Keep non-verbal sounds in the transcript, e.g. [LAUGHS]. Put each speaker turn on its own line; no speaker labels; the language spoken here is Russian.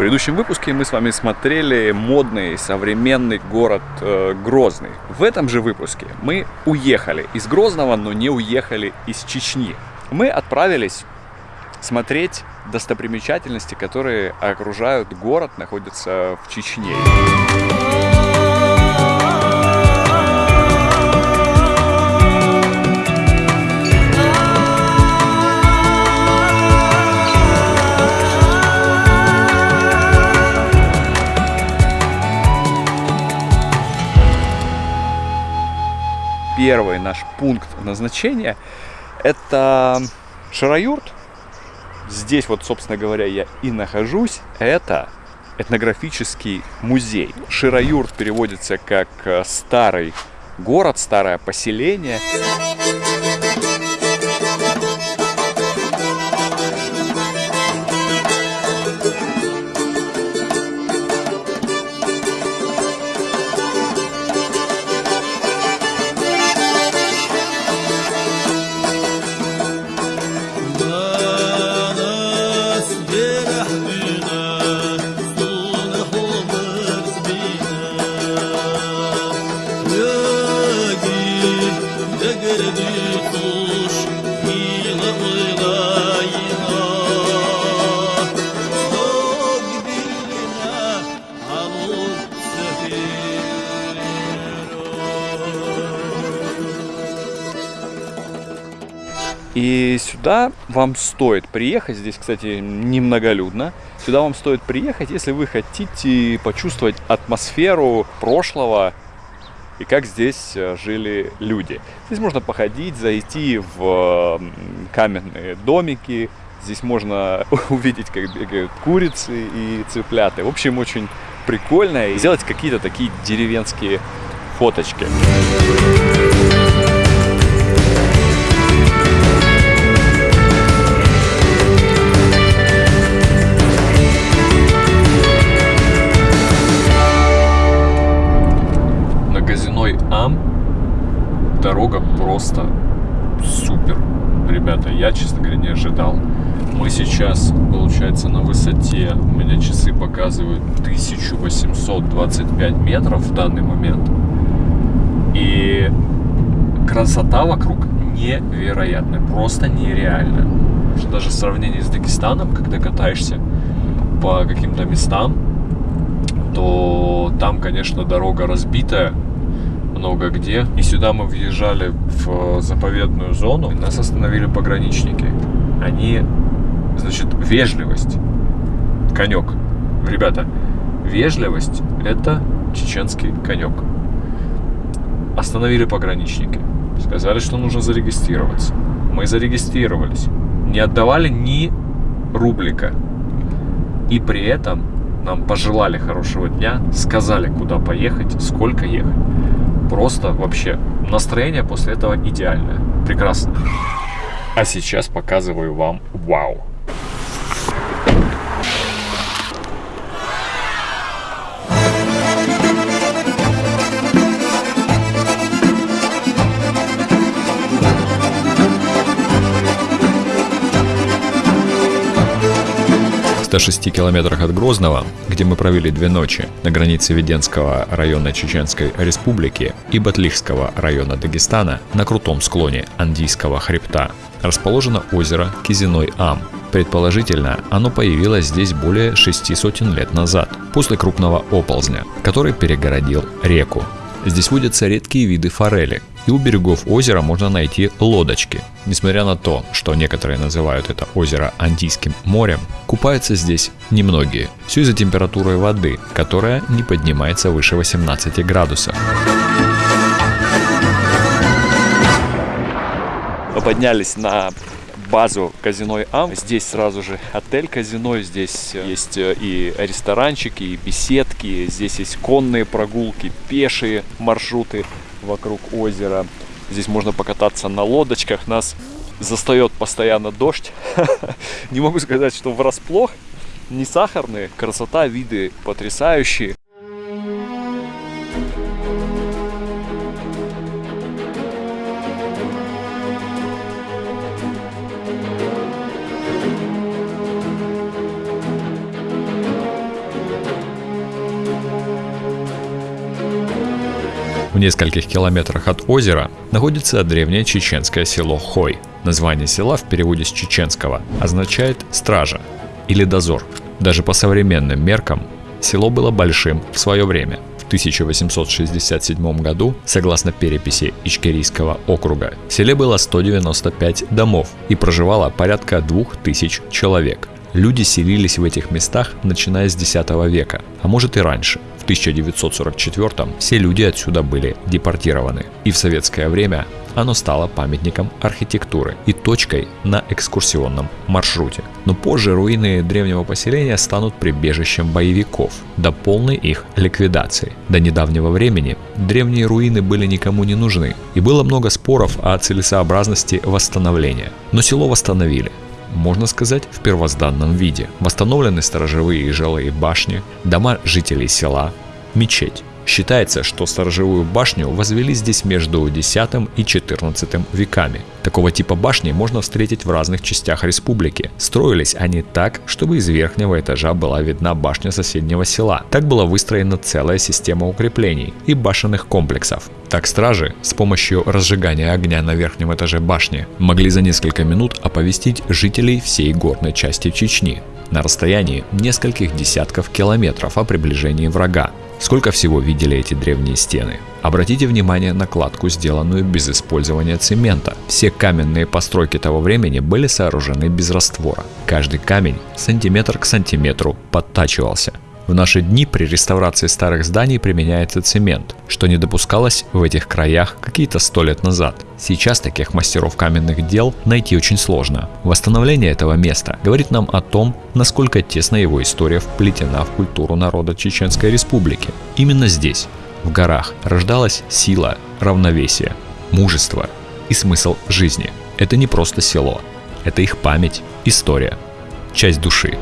предыдущем выпуске мы с вами смотрели модный современный город э, Грозный. В этом же выпуске мы уехали из Грозного, но не уехали из Чечни. Мы отправились смотреть достопримечательности, которые окружают город, находятся в Чечне. Первый наш пункт назначения это Шараюрт. Здесь вот, собственно говоря, я и нахожусь. Это этнографический музей. Шираюрт переводится как э, старый город, старое поселение. И сюда вам стоит приехать, здесь, кстати, немноголюдно, сюда вам стоит приехать, если вы хотите почувствовать атмосферу прошлого и как здесь э, жили люди. Здесь можно походить, зайти в каменные домики, здесь можно [LAUGHS] увидеть, как бегают курицы и цыпляты. В общем, очень прикольно и сделать какие-то такие деревенские фоточки. дорога просто супер. Ребята, я, честно говоря, не ожидал. Мы сейчас, получается, на высоте, у меня часы показывают 1825 метров в данный момент. И красота вокруг невероятная, просто нереальная. Даже в сравнении с Дагестаном, когда катаешься по каким-то местам, то там, конечно, дорога разбитая, много где. И сюда мы въезжали в заповедную зону. Нас остановили пограничники. Они, значит, вежливость. Конек. Ребята, вежливость – это чеченский конек. Остановили пограничники. Сказали, что нужно зарегистрироваться. Мы зарегистрировались. Не отдавали ни рублика. И при этом нам пожелали хорошего дня, сказали, куда поехать, сколько ехать. Просто вообще настроение после этого идеальное. Прекрасно. А сейчас показываю вам вау. 106 километрах от Грозного, где мы провели две ночи, на границе Веденского района Чеченской Республики и Батлихского района Дагестана, на крутом склоне Андийского хребта, расположено озеро Кизиной-Ам. Предположительно, оно появилось здесь более шести сотен лет назад, после крупного оползня, который перегородил реку. Здесь водятся редкие виды форели, и у берегов озера можно найти лодочки. Несмотря на то, что некоторые называют это озеро Антийским морем, купаются здесь немногие. Все из-за температуры воды, которая не поднимается выше 18 градусов. Мы поднялись на базу казино Ам. Здесь сразу же отель казино, здесь э, есть э, и ресторанчики, и беседки, здесь есть конные прогулки, пешие маршруты вокруг озера. Здесь можно покататься на лодочках. Нас застает постоянно дождь. [LAUGHS] Не могу сказать, что врасплох. Не сахарные. Красота, виды потрясающие. Нескольких километрах от озера находится древнее чеченское село Хой. Название села в переводе с чеченского означает «стража» или «дозор». Даже по современным меркам село было большим в свое время. В 1867 году, согласно переписи Ичкерийского округа, в селе было 195 домов и проживало порядка 2000 человек. Люди селились в этих местах начиная с X века, а может и раньше. В 1944 все люди отсюда были депортированы. И в советское время оно стало памятником архитектуры и точкой на экскурсионном маршруте. Но позже руины древнего поселения станут прибежищем боевиков до полной их ликвидации. До недавнего времени древние руины были никому не нужны, и было много споров о целесообразности восстановления. Но село восстановили, можно сказать, в первозданном виде. Восстановлены сторожевые и жилые башни, дома жителей села, мечеть. Считается, что сторожевую башню возвели здесь между X и XIV веками. Такого типа башни можно встретить в разных частях республики. Строились они так, чтобы из верхнего этажа была видна башня соседнего села. Так была выстроена целая система укреплений и башенных комплексов. Так стражи с помощью разжигания огня на верхнем этаже башни могли за несколько минут оповестить жителей всей горной части Чечни на расстоянии нескольких десятков километров о приближении врага. Сколько всего видели эти древние стены? Обратите внимание на кладку, сделанную без использования цемента. Все каменные постройки того времени были сооружены без раствора. Каждый камень сантиметр к сантиметру подтачивался. В наши дни при реставрации старых зданий применяется цемент, что не допускалось в этих краях какие-то сто лет назад. Сейчас таких мастеров каменных дел найти очень сложно. Восстановление этого места говорит нам о том, насколько тесно его история вплетена в культуру народа Чеченской Республики. Именно здесь, в горах, рождалась сила, равновесие, мужество и смысл жизни. Это не просто село, это их память, история, часть души.